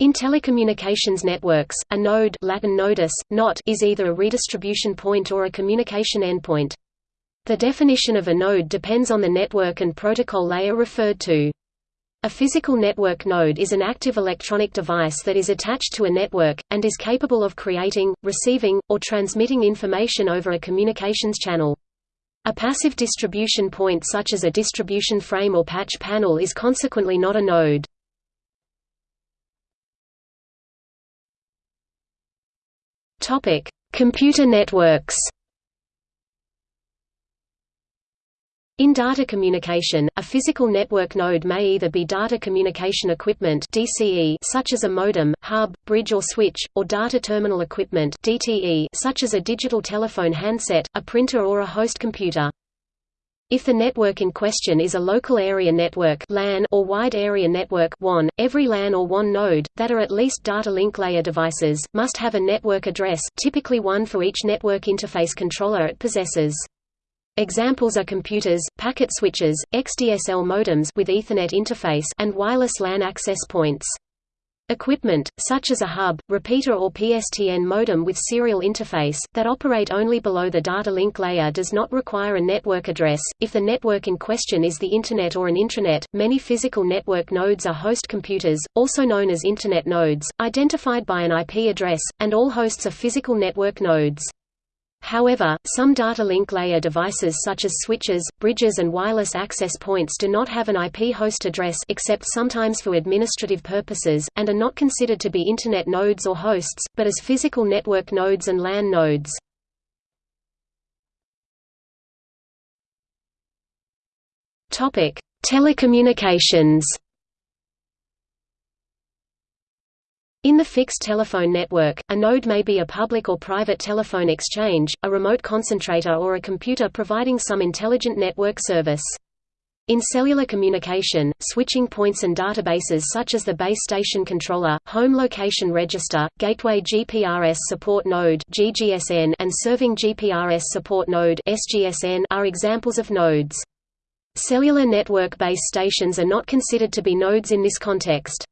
In telecommunications networks, a node Latin nodus, knot is either a redistribution point or a communication endpoint. The definition of a node depends on the network and protocol layer referred to. A physical network node is an active electronic device that is attached to a network, and is capable of creating, receiving, or transmitting information over a communications channel. A passive distribution point such as a distribution frame or patch panel is consequently not a node. Topic: Computer networks. In data communication, a physical network node may either be data communication equipment (DCE) such as a modem, hub, bridge or switch, or data terminal equipment (DTE) such as a digital telephone handset, a printer or a host computer. If the network in question is a local area network LAN or wide area network WAN, every LAN or WAN node, that are at least data link layer devices, must have a network address typically one for each network interface controller it possesses. Examples are computers, packet switches, XDSL modems with Ethernet interface and wireless LAN access points. Equipment, such as a hub, repeater or PSTN modem with serial interface, that operate only below the data link layer does not require a network address. If the network in question is the Internet or an intranet, many physical network nodes are host computers, also known as Internet nodes, identified by an IP address, and all hosts are physical network nodes. However, some data link layer devices such as switches, bridges and wireless access points do not have an IP host address except sometimes for administrative purposes, and are not considered to be Internet nodes or hosts, but as physical network nodes and LAN nodes. Telecommunications In the fixed telephone network, a node may be a public or private telephone exchange, a remote concentrator or a computer providing some intelligent network service. In cellular communication, switching points and databases such as the base station controller, home location register, gateway GPRS support node (GGSN) and serving GPRS support node (SGSN) are examples of nodes. Cellular network base stations are not considered to be nodes in this context.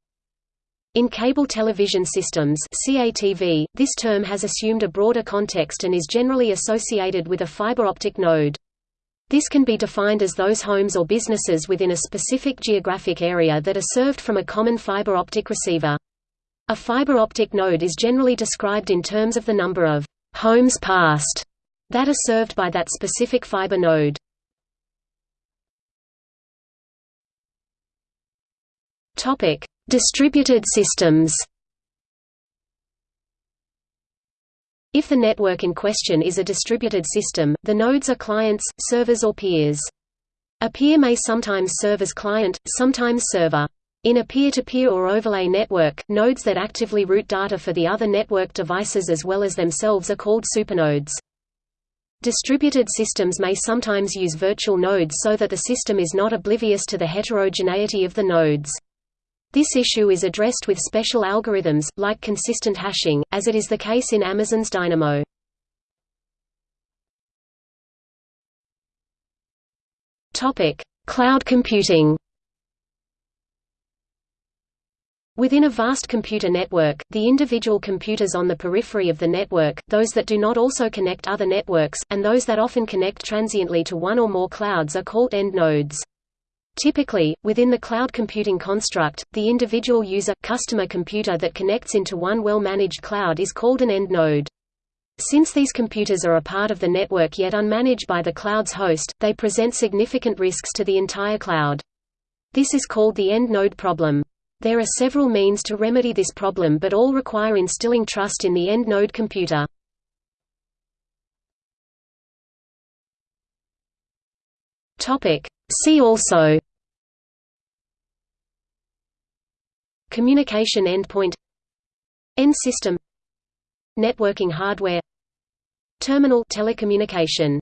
In cable television systems CATV, this term has assumed a broader context and is generally associated with a fiber optic node. This can be defined as those homes or businesses within a specific geographic area that are served from a common fiber optic receiver. A fiber optic node is generally described in terms of the number of homes passed that are served by that specific fiber node. Topic: Distributed systems If the network in question is a distributed system, the nodes are clients, servers or peers. A peer may sometimes serve as client, sometimes server. In a peer-to-peer -peer or overlay network, nodes that actively route data for the other network devices as well as themselves are called supernodes. Distributed systems may sometimes use virtual nodes so that the system is not oblivious to the heterogeneity of the nodes. This issue is addressed with special algorithms, like consistent hashing, as it is the case in Amazon's Dynamo. Cloud computing Within a vast computer network, the individual computers on the periphery of the network, those that do not also connect other networks, and those that often connect transiently to one or more clouds are called end nodes. Typically, within the cloud computing construct, the individual user customer computer that connects into one well-managed cloud is called an end node. Since these computers are a part of the network yet unmanaged by the cloud's host, they present significant risks to the entire cloud. This is called the end node problem. There are several means to remedy this problem but all require instilling trust in the end node computer. See also Communication endpoint End system Networking hardware Terminal telecommunication